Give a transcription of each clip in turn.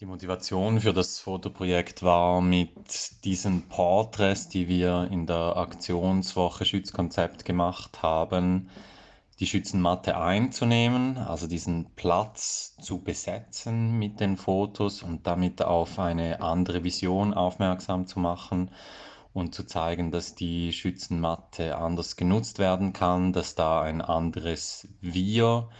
Die Motivation für das Fotoprojekt war mit diesen Porträts, die wir in der Aktionswoche Schützkonzept gemacht haben, die Schützenmatte einzunehmen, also diesen Platz zu besetzen mit den Fotos und damit auf eine andere Vision aufmerksam zu machen und zu zeigen, dass die Schützenmatte anders genutzt werden kann, dass da ein anderes Wir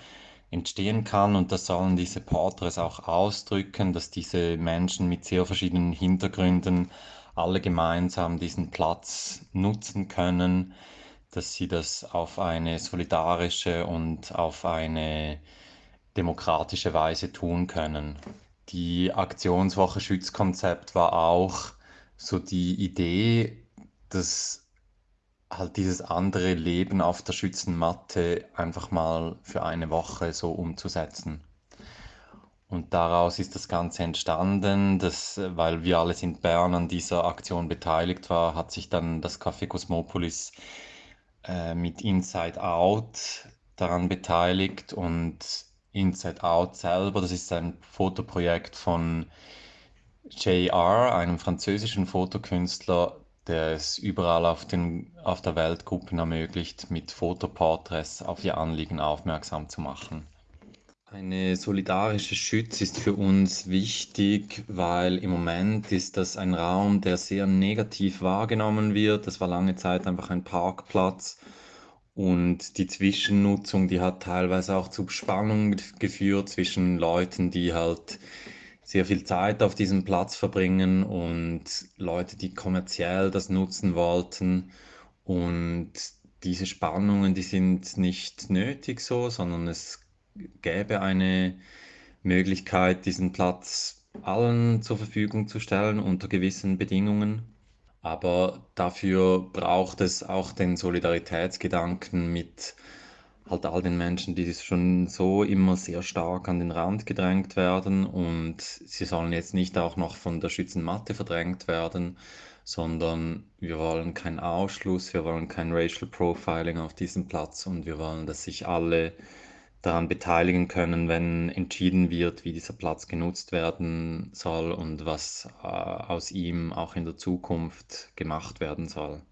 entstehen kann und das sollen diese Porträts auch ausdrücken, dass diese Menschen mit sehr verschiedenen Hintergründen alle gemeinsam diesen Platz nutzen können, dass sie das auf eine solidarische und auf eine demokratische Weise tun können. Die Aktionswoche Schützkonzept war auch so die Idee, dass halt dieses andere Leben auf der Schützenmatte einfach mal für eine Woche so umzusetzen. Und daraus ist das Ganze entstanden, dass, weil wir alle in Bern an dieser Aktion beteiligt war, hat sich dann das Café Cosmopolis äh, mit Inside Out daran beteiligt und Inside Out selber, das ist ein Fotoprojekt von JR, einem französischen Fotokünstler, der es überall auf, den, auf der Welt Gruppen ermöglicht, mit Fotoporträts auf ihr Anliegen aufmerksam zu machen. Eine solidarische Schütz ist für uns wichtig, weil im Moment ist das ein Raum, der sehr negativ wahrgenommen wird. Das war lange Zeit einfach ein Parkplatz und die Zwischennutzung, die hat teilweise auch zu Spannungen geführt zwischen Leuten, die halt sehr viel Zeit auf diesem Platz verbringen und Leute, die kommerziell das nutzen wollten. Und diese Spannungen, die sind nicht nötig so, sondern es gäbe eine Möglichkeit, diesen Platz allen zur Verfügung zu stellen unter gewissen Bedingungen. Aber dafür braucht es auch den Solidaritätsgedanken mit halt all den Menschen, die schon so immer sehr stark an den Rand gedrängt werden und sie sollen jetzt nicht auch noch von der Schützenmatte verdrängt werden, sondern wir wollen keinen Ausschluss, wir wollen kein Racial Profiling auf diesem Platz und wir wollen, dass sich alle daran beteiligen können, wenn entschieden wird, wie dieser Platz genutzt werden soll und was äh, aus ihm auch in der Zukunft gemacht werden soll.